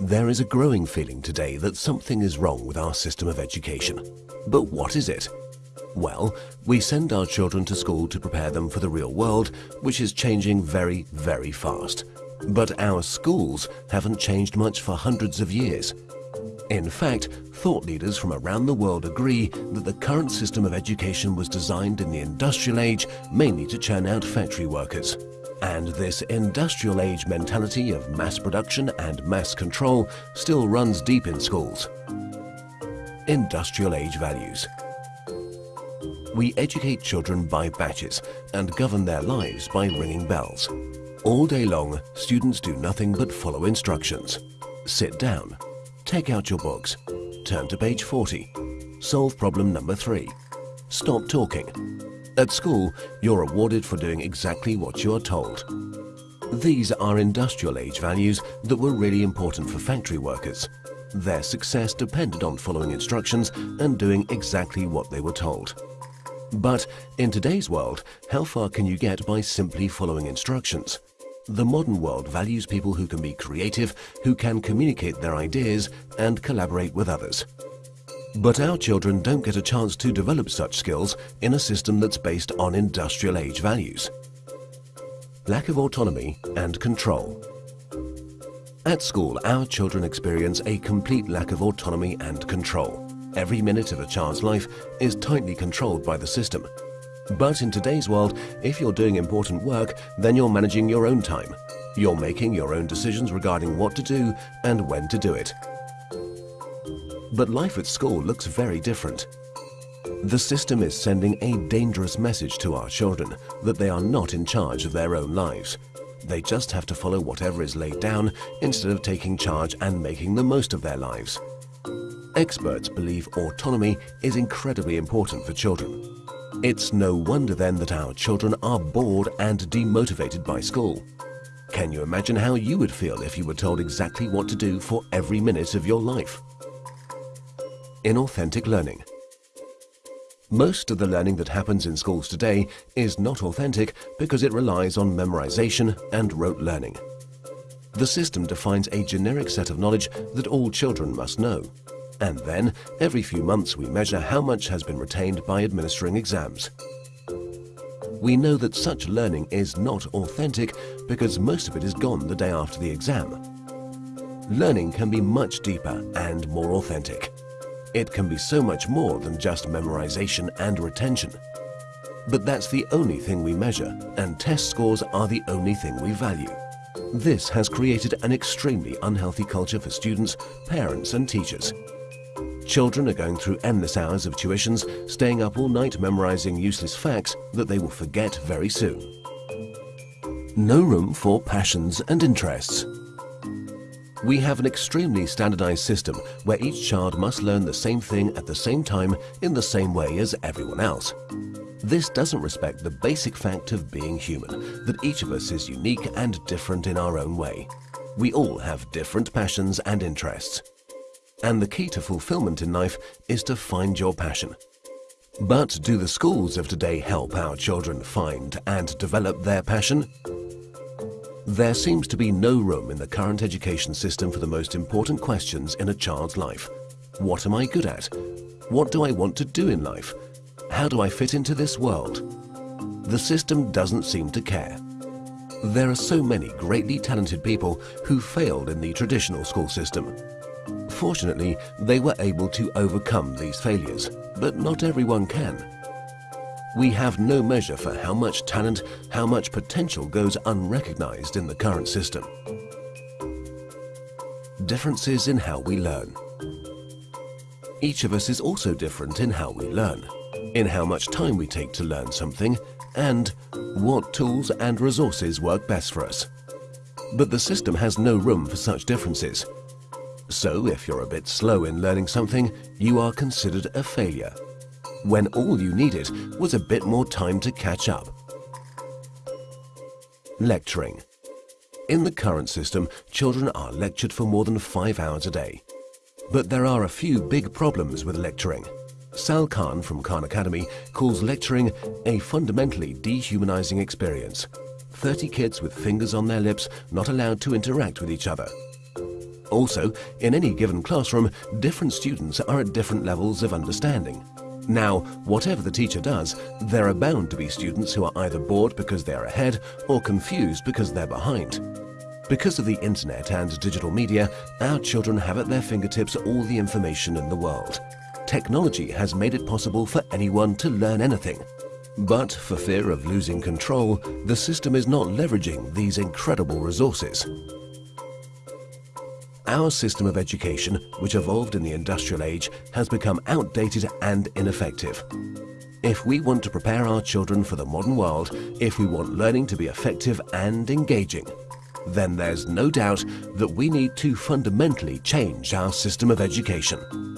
There is a growing feeling today that something is wrong with our system of education. But what is it? Well, we send our children to school to prepare them for the real world, which is changing very, very fast. But our schools haven't changed much for hundreds of years. In fact, thought leaders from around the world agree that the current system of education was designed in the industrial age mainly to churn out factory workers. And this industrial age mentality of mass production and mass control still runs deep in schools. Industrial age values. We educate children by batches and govern their lives by ringing bells. All day long, students do nothing but follow instructions. Sit down, take out your books, turn to page 40, solve problem number 3, stop talking. At school, you're awarded for doing exactly what you are told. These are industrial age values that were really important for factory workers. Their success depended on following instructions and doing exactly what they were told. But in today's world, how far can you get by simply following instructions? The modern world values people who can be creative, who can communicate their ideas and collaborate with others. But our children don't get a chance to develop such skills in a system that's based on industrial age values. Lack of autonomy and control. At school, our children experience a complete lack of autonomy and control. Every minute of a child's life is tightly controlled by the system. But in today's world, if you're doing important work, then you're managing your own time. You're making your own decisions regarding what to do and when to do it. But life at school looks very different. The system is sending a dangerous message to our children that they are not in charge of their own lives. They just have to follow whatever is laid down instead of taking charge and making the most of their lives. Experts believe autonomy is incredibly important for children. It's no wonder then that our children are bored and demotivated by school. Can you imagine how you would feel if you were told exactly what to do for every minute of your life? Inauthentic learning. Most of the learning that happens in schools today is not authentic because it relies on memorization and rote learning. The system defines a generic set of knowledge that all children must know. And then, every few months we measure how much has been retained by administering exams. We know that such learning is not authentic because most of it is gone the day after the exam. Learning can be much deeper and more authentic. It can be so much more than just memorization and retention. But that's the only thing we measure, and test scores are the only thing we value. This has created an extremely unhealthy culture for students, parents and teachers. Children are going through endless hours of tuitions, staying up all night memorizing useless facts that they will forget very soon. No room for passions and interests. We have an extremely standardized system where each child must learn the same thing at the same time in the same way as everyone else. This doesn't respect the basic fact of being human, that each of us is unique and different in our own way. We all have different passions and interests. And the key to fulfillment in life is to find your passion. But do the schools of today help our children find and develop their passion? There seems to be no room in the current education system for the most important questions in a child's life. What am I good at? What do I want to do in life? How do I fit into this world? The system doesn't seem to care. There are so many greatly talented people who failed in the traditional school system. Fortunately, they were able to overcome these failures, but not everyone can. We have no measure for how much talent, how much potential goes unrecognized in the current system. Differences in how we learn. Each of us is also different in how we learn, in how much time we take to learn something, and what tools and resources work best for us. But the system has no room for such differences, so if you're a bit slow in learning something, you are considered a failure, when all you needed was a bit more time to catch up. Lecturing. In the current system, children are lectured for more than five hours a day. But there are a few big problems with lecturing. Sal Khan from Khan Academy calls lecturing a fundamentally dehumanizing experience. 30 kids with fingers on their lips not allowed to interact with each other. Also, in any given classroom, different students are at different levels of understanding. Now, whatever the teacher does, there are bound to be students who are either bored because they're ahead or confused because they're behind. Because of the internet and digital media, our children have at their fingertips all the information in the world. Technology has made it possible for anyone to learn anything. But for fear of losing control, the system is not leveraging these incredible resources. Our system of education, which evolved in the industrial age, has become outdated and ineffective. If we want to prepare our children for the modern world, if we want learning to be effective and engaging, then there's no doubt that we need to fundamentally change our system of education.